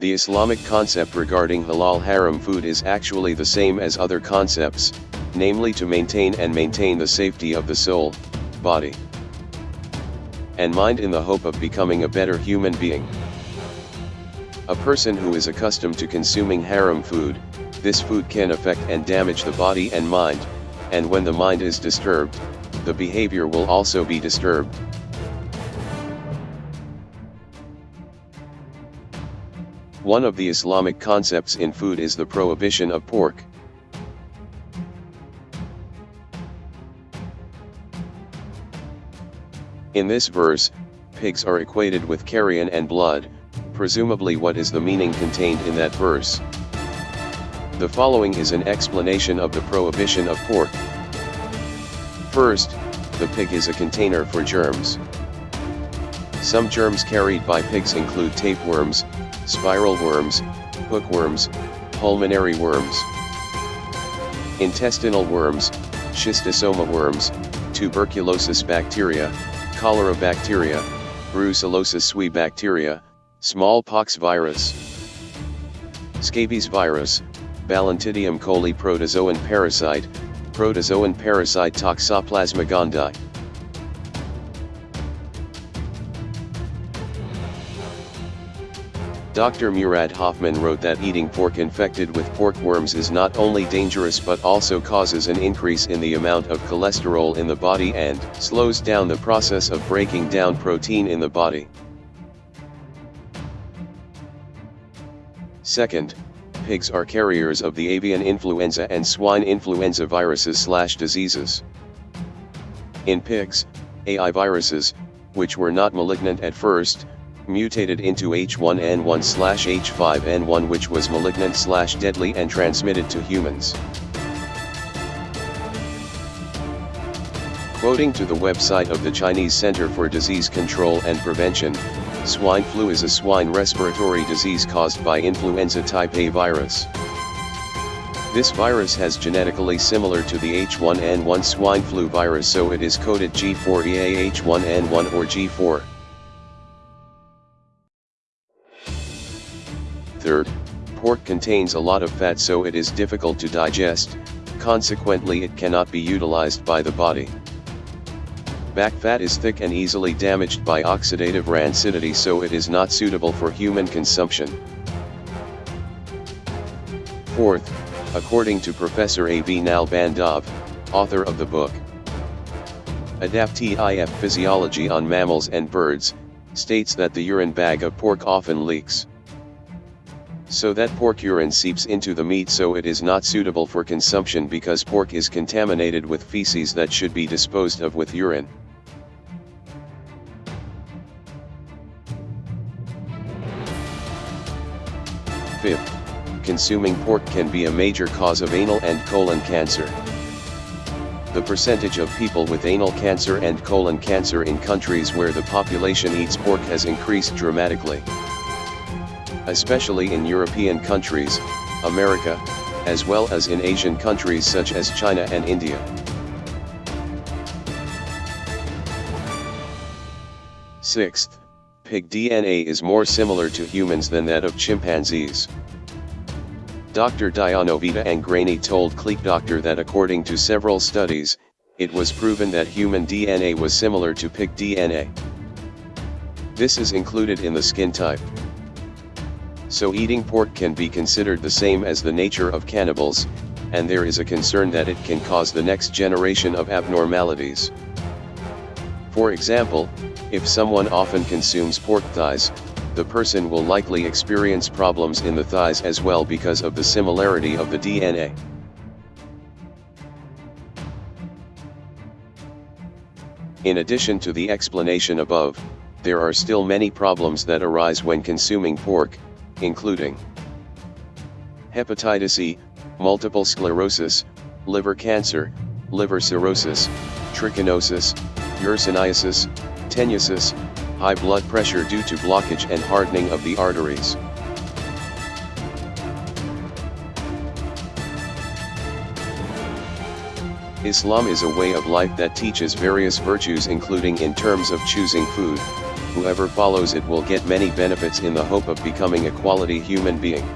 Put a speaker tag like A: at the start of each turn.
A: The Islamic concept regarding halal haram food is actually the same as other concepts, namely to maintain and maintain the safety of the soul, body, and mind in the hope of becoming a better human being. A person who is accustomed to consuming haram food, this food can affect and damage the body and mind, and when the mind is disturbed, the behavior will also be disturbed. One of the Islamic concepts in food is the prohibition of pork. In this verse, pigs are equated with carrion and blood, presumably what is the meaning contained in that verse. The following is an explanation of the prohibition of pork. First, the pig is a container for germs. Some germs carried by pigs include tapeworms, spiral worms, hookworms, pulmonary worms, intestinal worms, schistosoma worms, tuberculosis bacteria, cholera bacteria, brucellosis sui bacteria, smallpox virus, scabies virus, Balantidium coli protozoan parasite, protozoan parasite Toxoplasma gondii. Dr. Murad Hofmann wrote that eating pork infected with pork worms is not only dangerous but also causes an increase in the amount of cholesterol in the body and slows down the process of breaking down protein in the body. Second, pigs are carriers of the avian influenza and swine influenza viruses slash diseases. In pigs, AI viruses, which were not malignant at first, mutated into H1N1-H5N1 which was malignant slash deadly and transmitted to humans. Quoting to the website of the Chinese Center for Disease Control and Prevention, swine flu is a swine respiratory disease caused by influenza type A virus. This virus has genetically similar to the H1N1 swine flu virus so it is coded G4EAH1N1 or G4. Third, pork contains a lot of fat so it is difficult to digest, consequently it cannot be utilized by the body. Back fat is thick and easily damaged by oxidative rancidity so it is not suitable for human consumption. Fourth, according to Professor A.B. Nalbandov, author of the book Adaptive Physiology on Mammals and Birds, states that the urine bag of pork often leaks. So that pork urine seeps into the meat so it is not suitable for consumption because pork is contaminated with feces that should be disposed of with urine. Fifth, consuming pork can be a major cause of anal and colon cancer. The percentage of people with anal cancer and colon cancer in countries where the population eats pork has increased dramatically especially in European countries, America, as well as in Asian countries such as China and India. Sixth, pig DNA is more similar to humans than that of chimpanzees. Dr. Dianovita Angrani told KlikDokter that according to several studies, it was proven that human DNA was similar to pig DNA. This is included in the skin type. So eating pork can be considered the same as the nature of cannibals, and there is a concern that it can cause the next generation of abnormalities. For example, if someone often consumes pork thighs, the person will likely experience problems in the thighs as well because of the similarity of the DNA. In addition to the explanation above, there are still many problems that arise when consuming pork, including hepatitis E, multiple sclerosis, liver cancer, liver cirrhosis, trichinosis, ursinaisis, tenusis, high blood pressure due to blockage and hardening of the arteries. Islam is a way of life that teaches various virtues including in terms of choosing food, whoever follows it will get many benefits in the hope of becoming a quality human being.